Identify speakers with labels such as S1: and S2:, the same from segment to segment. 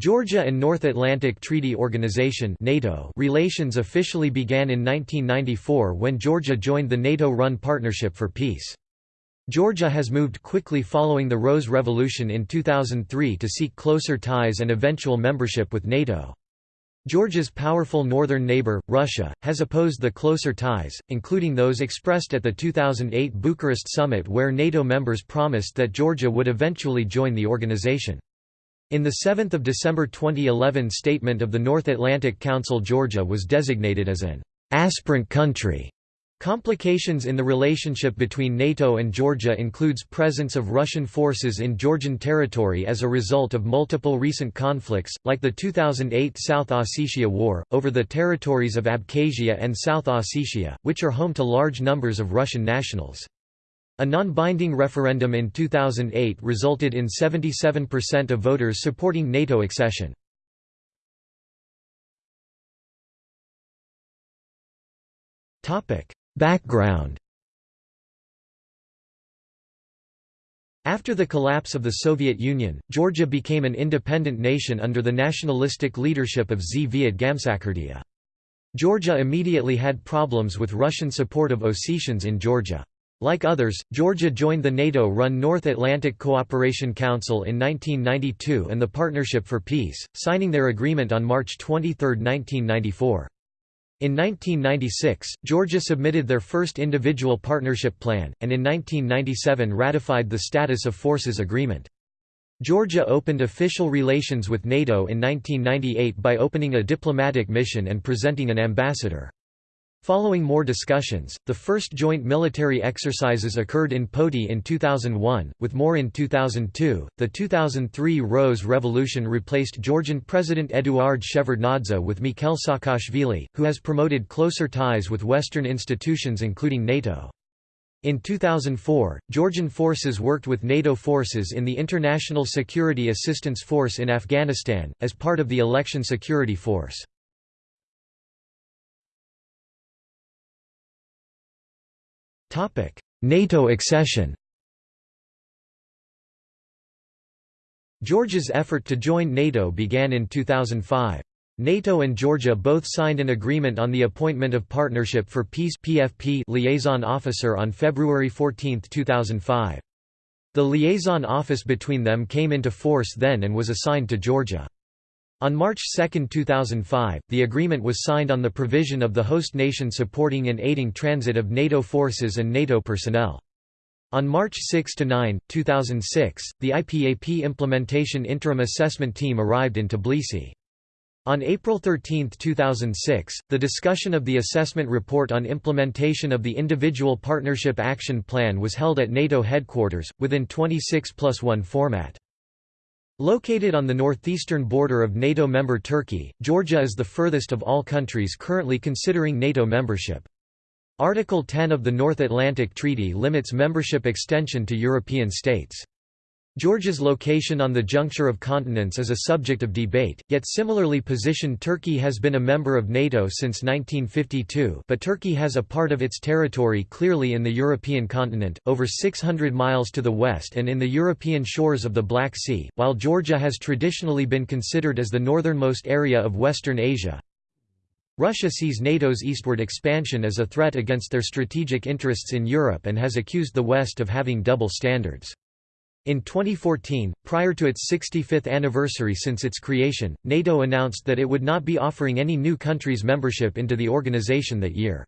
S1: Georgia and North Atlantic Treaty Organization NATO relations officially began in 1994 when Georgia joined the NATO-run Partnership for Peace. Georgia has moved quickly following the Rose Revolution in 2003 to seek closer ties and eventual membership with NATO. Georgia's powerful northern neighbor, Russia, has opposed the closer ties, including those expressed at the 2008 Bucharest summit where NATO members promised that Georgia would eventually join the organization. In the 7 December 2011 statement of the North Atlantic Council Georgia was designated as an «aspirant country». Complications in the relationship between NATO and Georgia includes presence of Russian forces in Georgian territory as a result of multiple recent conflicts, like the 2008 South Ossetia War, over the territories of Abkhazia and South Ossetia, which are home to large numbers of Russian nationals. A non-binding referendum in 2008 resulted in 77% of voters supporting NATO accession. Background After the collapse of the Soviet Union, Georgia became an independent nation under the nationalistic leadership of Zviad Gamsakhurdia. Georgia immediately had problems with Russian support of Ossetians in Georgia. Like others, Georgia joined the NATO-run North Atlantic Cooperation Council in 1992 and the Partnership for Peace, signing their agreement on March 23, 1994. In 1996, Georgia submitted their first individual partnership plan, and in 1997 ratified the Status of Forces Agreement. Georgia opened official relations with NATO in 1998 by opening a diplomatic mission and presenting an ambassador. Following more discussions, the first joint military exercises occurred in Poti in 2001, with more in 2002. The 2003 Rose Revolution replaced Georgian President Eduard Shevardnadze with Mikhail Saakashvili, who has promoted closer ties with Western institutions including NATO. In 2004, Georgian forces worked with NATO forces in the International Security Assistance Force in Afghanistan, as part of the Election Security Force. NATO accession Georgia's effort to join NATO began in 2005. NATO and Georgia both signed an agreement on the appointment of Partnership for Peace (PFP) liaison officer on February 14, 2005. The liaison office between them came into force then and was assigned to Georgia. On March 2, 2005, the agreement was signed on the provision of the host nation supporting and aiding transit of NATO forces and NATO personnel. On March 6 to 9, 2006, the IPAP Implementation Interim Assessment Team arrived in Tbilisi. On April 13, 2006, the discussion of the assessment report on implementation of the Individual Partnership Action Plan was held at NATO headquarters, within 26 plus 1 format. Located on the northeastern border of NATO member Turkey, Georgia is the furthest of all countries currently considering NATO membership. Article 10 of the North Atlantic Treaty limits membership extension to European states. Georgia's location on the juncture of continents is a subject of debate, yet similarly positioned Turkey has been a member of NATO since 1952 but Turkey has a part of its territory clearly in the European continent, over 600 miles to the west and in the European shores of the Black Sea, while Georgia has traditionally been considered as the northernmost area of Western Asia. Russia sees NATO's eastward expansion as a threat against their strategic interests in Europe and has accused the West of having double standards. In 2014, prior to its 65th anniversary since its creation, NATO announced that it would not be offering any new countries membership into the organization that year.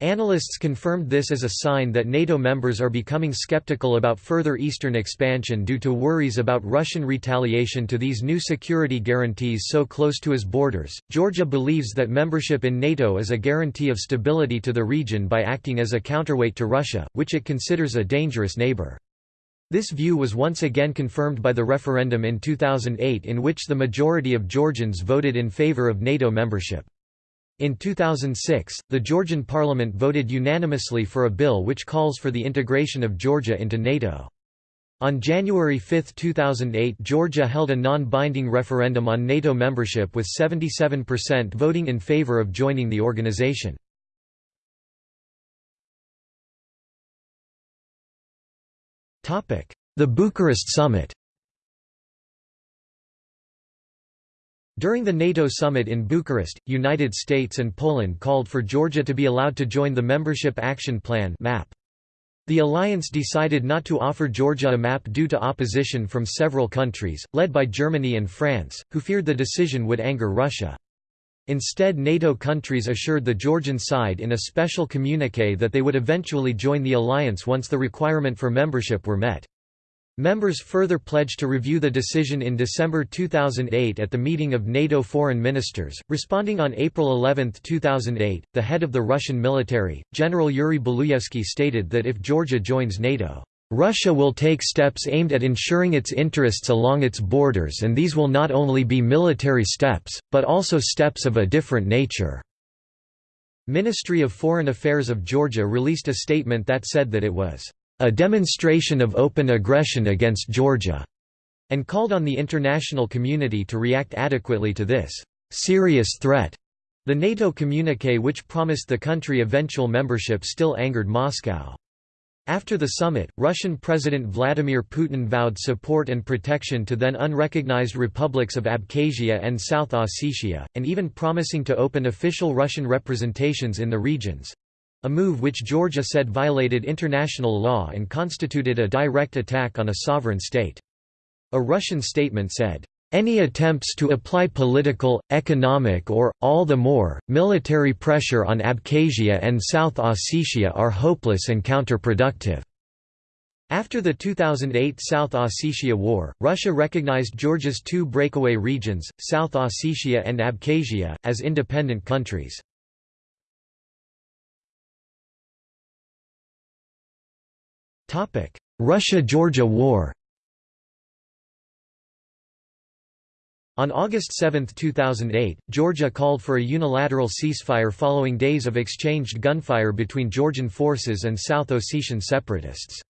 S1: Analysts confirmed this as a sign that NATO members are becoming skeptical about further eastern expansion due to worries about Russian retaliation to these new security guarantees so close to its borders. Georgia believes that membership in NATO is a guarantee of stability to the region by acting as a counterweight to Russia, which it considers a dangerous neighbor. This view was once again confirmed by the referendum in 2008 in which the majority of Georgians voted in favor of NATO membership. In 2006, the Georgian parliament voted unanimously for a bill which calls for the integration of Georgia into NATO. On January 5, 2008 Georgia held a non-binding referendum on NATO membership with 77% voting in favor of joining the organization. The Bucharest Summit During the NATO summit in Bucharest, United States and Poland called for Georgia to be allowed to join the Membership Action Plan MAP. The alliance decided not to offer Georgia a map due to opposition from several countries, led by Germany and France, who feared the decision would anger Russia. Instead NATO countries assured the Georgian side in a special communiqué that they would eventually join the alliance once the requirement for membership were met. Members further pledged to review the decision in December 2008 at the meeting of NATO foreign ministers. Responding on April 11, 2008, the head of the Russian military, General Yuri Baluyevsky stated that if Georgia joins NATO, Russia will take steps aimed at ensuring its interests along its borders and these will not only be military steps, but also steps of a different nature." Ministry of Foreign Affairs of Georgia released a statement that said that it was a demonstration of open aggression against Georgia, and called on the international community to react adequately to this serious threat. The NATO communique which promised the country eventual membership still angered Moscow. After the summit, Russian President Vladimir Putin vowed support and protection to then unrecognized republics of Abkhazia and South Ossetia, and even promising to open official Russian representations in the regions. A move which Georgia said violated international law and constituted a direct attack on a sovereign state. A Russian statement said, any attempts to apply political, economic or, all the more, military pressure on Abkhazia and South Ossetia are hopeless and counterproductive." After the 2008 South Ossetia War, Russia recognized Georgia's two breakaway regions, South Ossetia and Abkhazia, as independent countries. Russia–Georgia War On August 7, 2008, Georgia called for a unilateral ceasefire following days of exchanged gunfire between Georgian forces and South Ossetian separatists.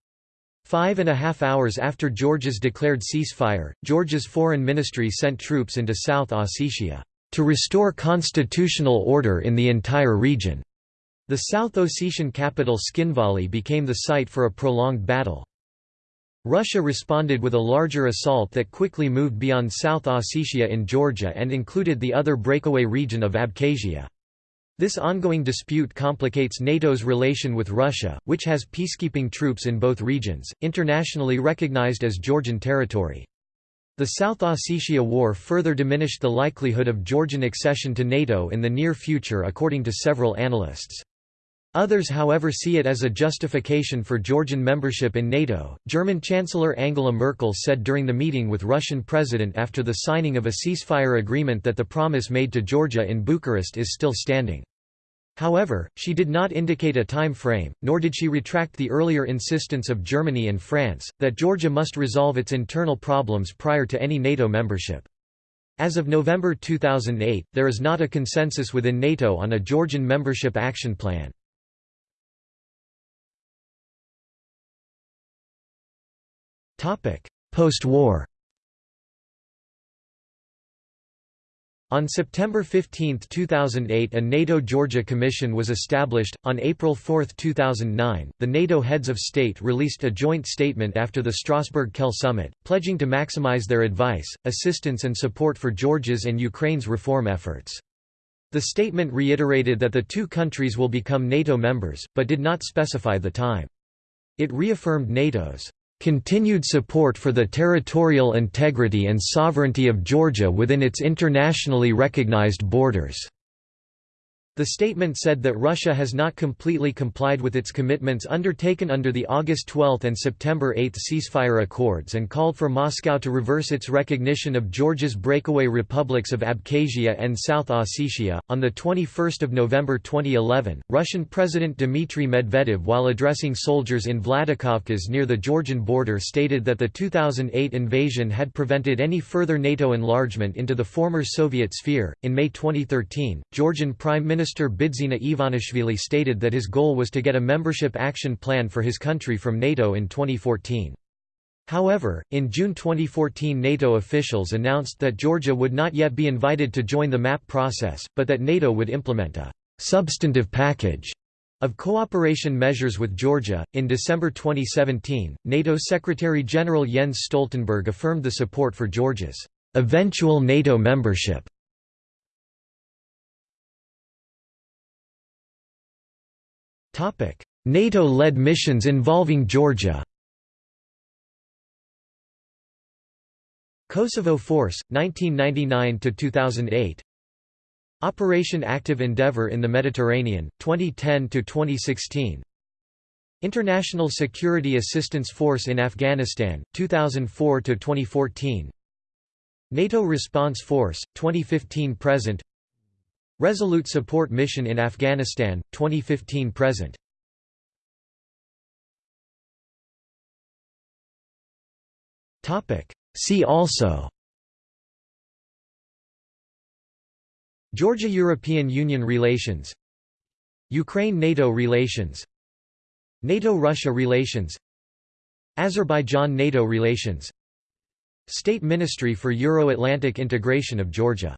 S1: Five and a half hours after Georgia's declared ceasefire, Georgia's foreign ministry sent troops into South Ossetia, "...to restore constitutional order in the entire region." The South Ossetian capital Tskhinvali became the site for a prolonged battle. Russia responded with a larger assault that quickly moved beyond South Ossetia in Georgia and included the other breakaway region of Abkhazia. This ongoing dispute complicates NATO's relation with Russia, which has peacekeeping troops in both regions, internationally recognized as Georgian territory. The South Ossetia War further diminished the likelihood of Georgian accession to NATO in the near future according to several analysts. Others however see it as a justification for Georgian membership in NATO. German Chancellor Angela Merkel said during the meeting with Russian President after the signing of a ceasefire agreement that the promise made to Georgia in Bucharest is still standing. However, she did not indicate a time frame, nor did she retract the earlier insistence of Germany and France, that Georgia must resolve its internal problems prior to any NATO membership. As of November 2008, there is not a consensus within NATO on a Georgian membership action plan. Post-war On September 15, 2008 a NATO-Georgia Commission was established. On April 4, 2009, the NATO heads of state released a joint statement after the Strasbourg-Kehl summit, pledging to maximize their advice, assistance and support for Georgia's and Ukraine's reform efforts. The statement reiterated that the two countries will become NATO members, but did not specify the time. It reaffirmed NATO's continued support for the territorial integrity and sovereignty of Georgia within its internationally recognized borders. The statement said that Russia has not completely complied with its commitments undertaken under the August 12 and September 8 ceasefire accords and called for Moscow to reverse its recognition of Georgia's breakaway republics of Abkhazia and South Ossetia. On the 21st of November 2011, Russian President Dmitry Medvedev while addressing soldiers in Vladikavkaz near the Georgian border stated that the 2008 invasion had prevented any further NATO enlargement into the former Soviet sphere. In May 2013, Georgian Prime Minister Minister Bidzina Ivanishvili stated that his goal was to get a membership action plan for his country from NATO in 2014. However, in June 2014 NATO officials announced that Georgia would not yet be invited to join the MAP process, but that NATO would implement a substantive package of cooperation measures with Georgia. In December 2017, NATO Secretary General Jens Stoltenberg affirmed the support for Georgia's eventual NATO membership NATO-led missions involving Georgia. Kosovo Force, 1999–2008 Operation Active Endeavour in the Mediterranean, 2010–2016 International Security Assistance Force in Afghanistan, 2004–2014 NATO Response Force, 2015–present Resolute Support Mission in Afghanistan, 2015–present See also. Georgia–European Union relations. Ukraine–NATO relations. NATO–Russia relations. Azerbaijan–NATO relations. State Ministry for Euro-Atlantic Integration of Georgia